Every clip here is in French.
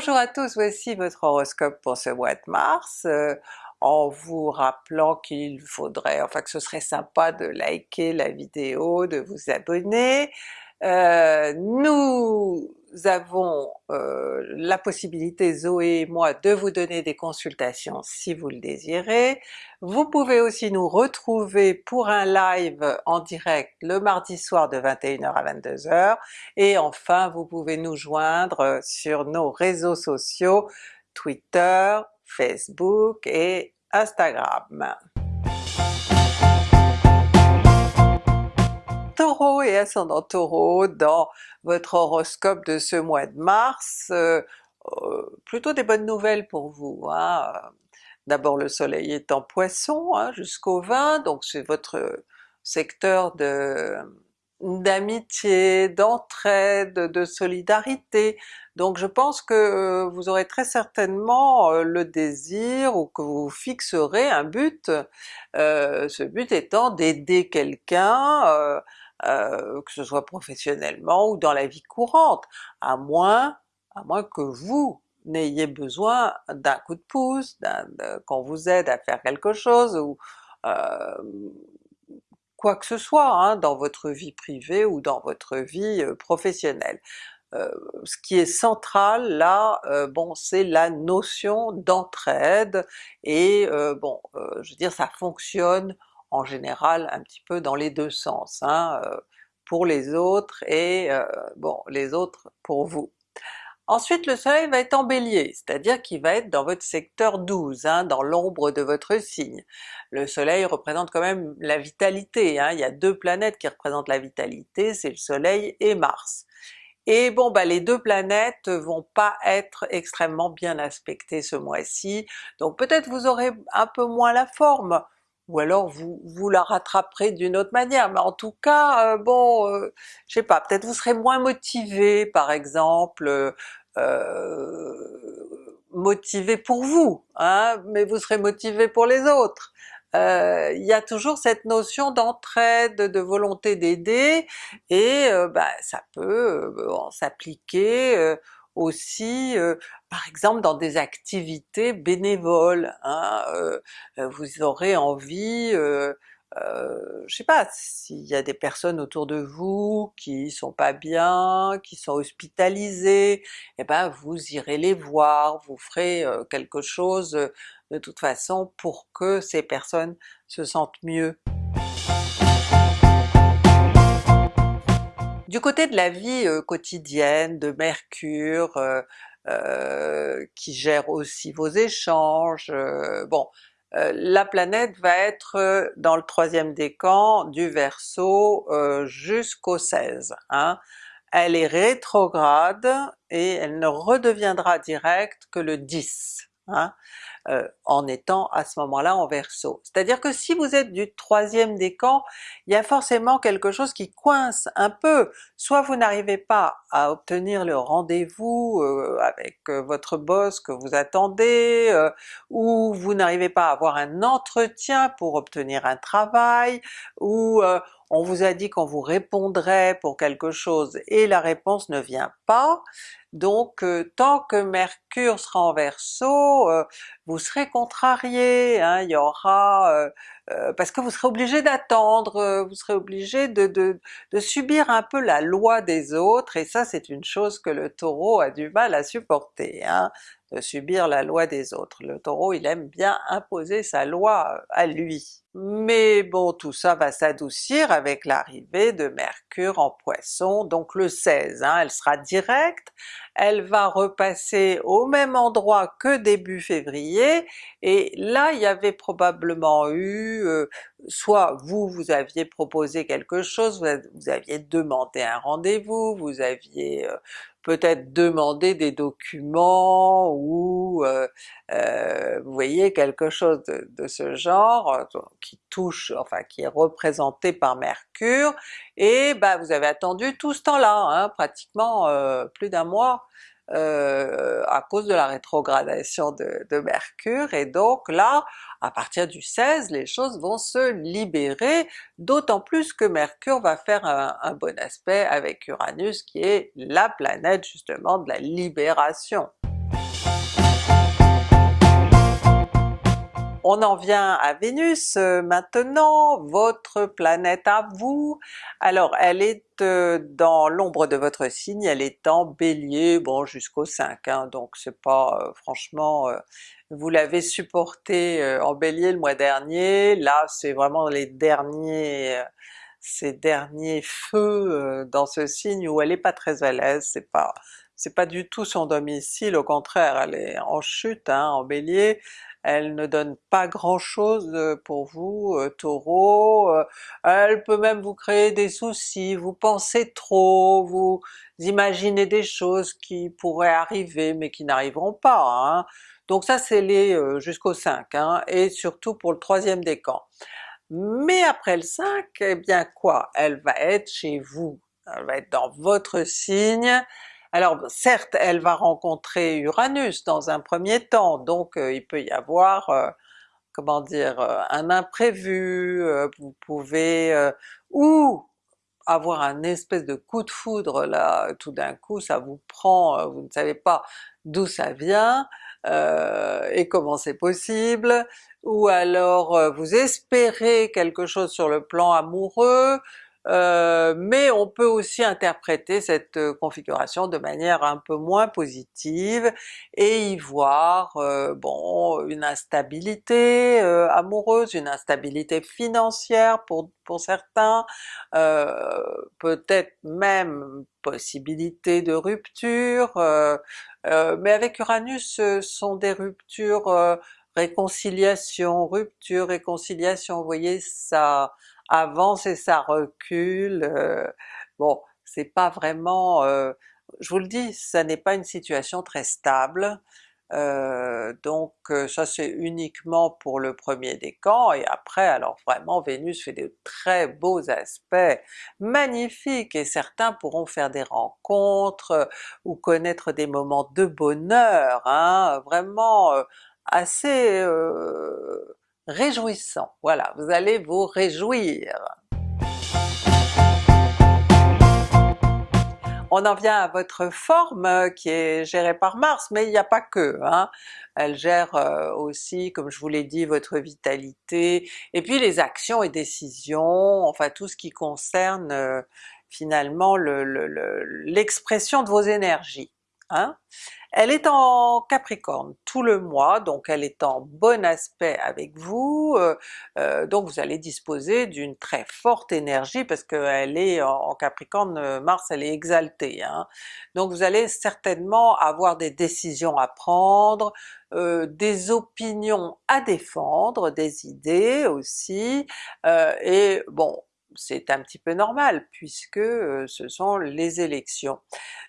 Bonjour à tous, voici votre horoscope pour ce mois de mars, euh, en vous rappelant qu'il faudrait, enfin que ce serait sympa de liker la vidéo, de vous abonner. Euh, nous avons euh, la possibilité, Zoé et moi, de vous donner des consultations si vous le désirez. Vous pouvez aussi nous retrouver pour un live en direct le mardi soir de 21h à 22h, et enfin vous pouvez nous joindre sur nos réseaux sociaux Twitter, Facebook et Instagram. Et ascendant Taureau dans votre horoscope de ce mois de mars, euh, euh, plutôt des bonnes nouvelles pour vous. Hein. D'abord le soleil est en Poisson hein, jusqu'au 20, donc c'est votre secteur de d'amitié, d'entraide, de solidarité, donc je pense que euh, vous aurez très certainement le désir ou que vous fixerez un but, ce but étant d'aider quelqu'un que ce soit professionnellement ou dans la vie courante, à moins, à moins que vous n'ayez besoin d'un coup de pouce, qu'on vous aide à faire quelque chose, ou euh, quoi que ce soit hein, dans votre vie privée ou dans votre vie euh, professionnelle. ce qui est central là, bon c'est la notion d'entraide, et bon je veux dire ça fonctionne en général un petit peu dans les deux sens, hein, euh, pour les autres et euh, bon les autres pour vous. Ensuite le soleil va être en Bélier, c'est-à-dire qu'il va être dans votre secteur 12, hein, dans l'ombre de votre signe. Le soleil représente quand même la vitalité, hein, il y a deux planètes qui représentent la vitalité, c'est le soleil et Mars. Et bon bah les deux planètes vont pas être extrêmement bien aspectées ce mois-ci, donc peut-être vous aurez un peu moins la forme, ou alors vous, vous la rattraperez d'une autre manière, mais en tout cas, euh, bon, euh, je sais pas, peut-être vous serez moins motivé par exemple, euh, motivé pour vous, hein, mais vous serez motivé pour les autres. Il y a toujours cette notion d'entraide, de volonté d'aider, et bah, ça peut s'appliquer aussi par exemple dans des activités bénévoles, hein, vous aurez envie, euh, je sais pas, s'il y a des personnes autour de vous qui sont pas bien, qui sont hospitalisées, eh ben vous irez les voir, vous ferez quelque chose de toute façon pour que ces personnes se sentent mieux. Du côté de la vie quotidienne, de Mercure, qui gère aussi vos échanges, bon, la planète va être dans le troisième décan du Verseau jusqu'au 16. Hein. Elle est rétrograde et elle ne redeviendra directe que le 10. Hein. Euh, en étant à ce moment-là en Verseau. C'est-à-dire que si vous êtes du troisième décan, il y a forcément quelque chose qui coince un peu, soit vous n'arrivez pas à obtenir le rendez-vous euh, avec euh, votre boss que vous attendez, ou vous n'arrivez pas à avoir un entretien pour obtenir un travail, ou on vous a dit qu'on vous répondrait pour quelque chose et la réponse ne vient pas, donc euh, tant que Mercure sera en Verseau, euh, vous serez contrarié, hein, il y aura... Euh, parce que vous serez obligé d'attendre, vous serez obligé de, de, de, subir un peu la loi des autres, et ça c'est une chose que le Taureau a du mal à supporter, hein, de subir la loi des autres. Le Taureau il aime bien imposer sa loi à lui. Mais bon, tout ça va s'adoucir avec l'arrivée de Mercure en Poisson, donc le 16, hein, elle sera directe, elle va repasser au même endroit que début février, et là il y avait probablement eu, euh, soit vous, vous aviez proposé quelque chose, vous, aviez demandé un rendez-vous, vous aviez euh, peut-être demander des documents ou euh, euh, vous voyez quelque chose de, ce genre euh, qui touche, enfin qui est représenté par Mercure, et bah vous avez attendu tout ce temps-là, hein, pratiquement plus d'un mois, euh, à cause de la rétrogradation de, Mercure, et donc là, à partir du 16, les choses vont se libérer, d'autant plus que Mercure va faire un, un, bon aspect avec Uranus qui est la planète justement de la libération. On en vient à Vénus euh, maintenant, votre planète à vous. Alors elle est euh, dans l'ombre de votre signe, elle est en Bélier, bon jusqu'au 5, hein, donc c'est pas euh, franchement... vous l'avez supporté en Bélier le mois dernier, là c'est vraiment les derniers ces derniers feux dans ce signe où elle est pas très à l'aise, c'est pas c'est pas du tout son domicile, au contraire elle est en chute hein, en Bélier, elle ne donne pas grand chose euh, pour vous euh, Taureau, euh, elle peut même vous créer des soucis, vous pensez trop, vous imaginez des choses qui pourraient arriver mais qui n'arriveront pas. Hein. Donc ça c'est les jusqu'au 5, hein, et surtout pour le troisième décan. Mais après le 5, eh bien quoi? Elle va être chez vous, elle va être dans votre signe, alors certes elle va rencontrer Uranus dans un premier temps, donc euh, il peut y avoir, euh, comment dire, euh, un imprévu, vous pouvez ou avoir un espèce de coup de foudre là, tout d'un coup ça vous prend, vous ne savez pas d'où ça vient, et comment c'est possible, ou alors vous espérez quelque chose sur le plan amoureux, euh, mais on peut aussi interpréter cette euh, configuration de manière un peu moins positive et y voir euh, bon une instabilité amoureuse, une instabilité financière pour, pour certains, peut-être même possibilité de rupture, mais avec Uranus ce sont des ruptures réconciliation, rupture, réconciliation, vous voyez ça avance et ça recule, euh, bon c'est pas vraiment, euh, je vous le dis, ça n'est pas une situation très stable, euh, donc ça c'est uniquement pour le premier décan, et après alors vraiment Vénus fait de très beaux aspects magnifiques, et certains pourront faire des rencontres ou connaître des moments de bonheur, hein, vraiment assez réjouissant. Voilà, vous allez vous réjouir. On en vient à votre forme euh, qui est gérée par Mars, mais il n'y a pas que, hein. elle gère euh, aussi, comme je vous l'ai dit, votre vitalité, et puis les actions et décisions, enfin tout ce qui concerne euh, finalement l'expression de vos énergies. Hein. Elle est en Capricorne tout le mois, donc elle est en bon aspect avec vous, euh, euh, donc vous allez disposer d'une très forte énergie parce qu'elle est en, Capricorne, euh, Mars elle est exaltée, hein. donc vous allez certainement avoir des décisions à prendre, des opinions à défendre, des idées aussi, et bon c'est un petit peu normal puisque ce sont les élections.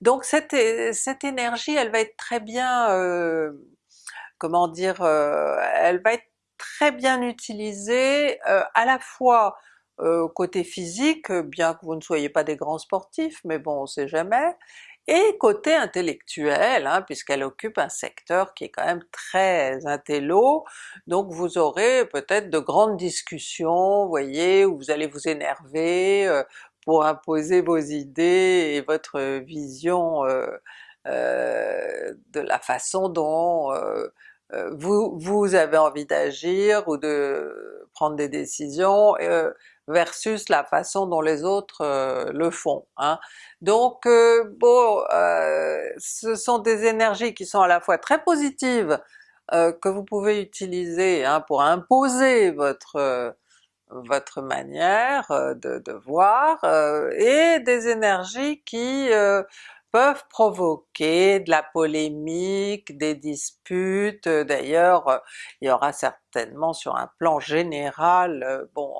Donc cette, cette énergie elle va être très bien, comment dire, elle va être très bien utilisée à la fois côté physique, bien que vous ne soyez pas des grands sportifs, mais bon on sait jamais, et côté intellectuel, hein, puisqu'elle occupe un secteur qui est quand même très intello, donc vous aurez peut-être de grandes discussions, vous voyez, où vous allez vous énerver euh, pour imposer vos idées et votre vision euh, euh, de la façon dont vous, vous avez envie d'agir ou de prendre des décisions, versus la façon dont les autres le font. Hein. Donc euh, bon, euh, ce sont des énergies qui sont à la fois très positives, que vous pouvez utiliser hein, pour imposer votre votre manière de, de voir, et des énergies qui peuvent provoquer de la polémique, des disputes, d'ailleurs il y aura certainement sur un plan général, bon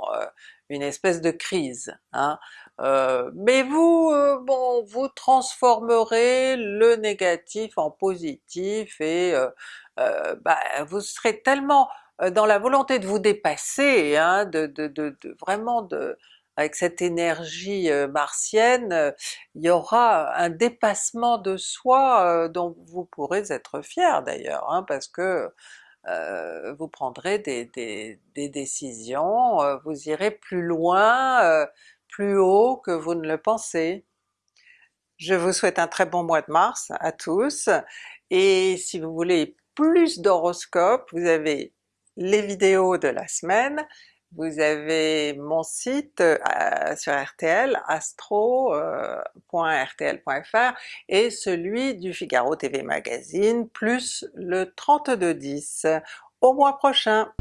une espèce de crise. Hein. Euh, mais vous, euh, bon, vous transformerez le négatif en positif et euh, bah, vous serez tellement dans la volonté de vous dépasser, hein, de, vraiment de, avec cette énergie martienne, il y aura un dépassement de soi dont vous pourrez être fier d'ailleurs, hein, parce que euh, vous prendrez des, décisions, euh, vous irez plus loin, euh, plus haut que vous ne le pensez. Je vous souhaite un très bon mois de mars à tous, et si vous voulez plus d'horoscopes, vous avez les vidéos de la semaine, vous avez mon site euh, sur RTL, astro.rtl.fr et celui du Figaro TV Magazine, plus le 3210. Au mois prochain!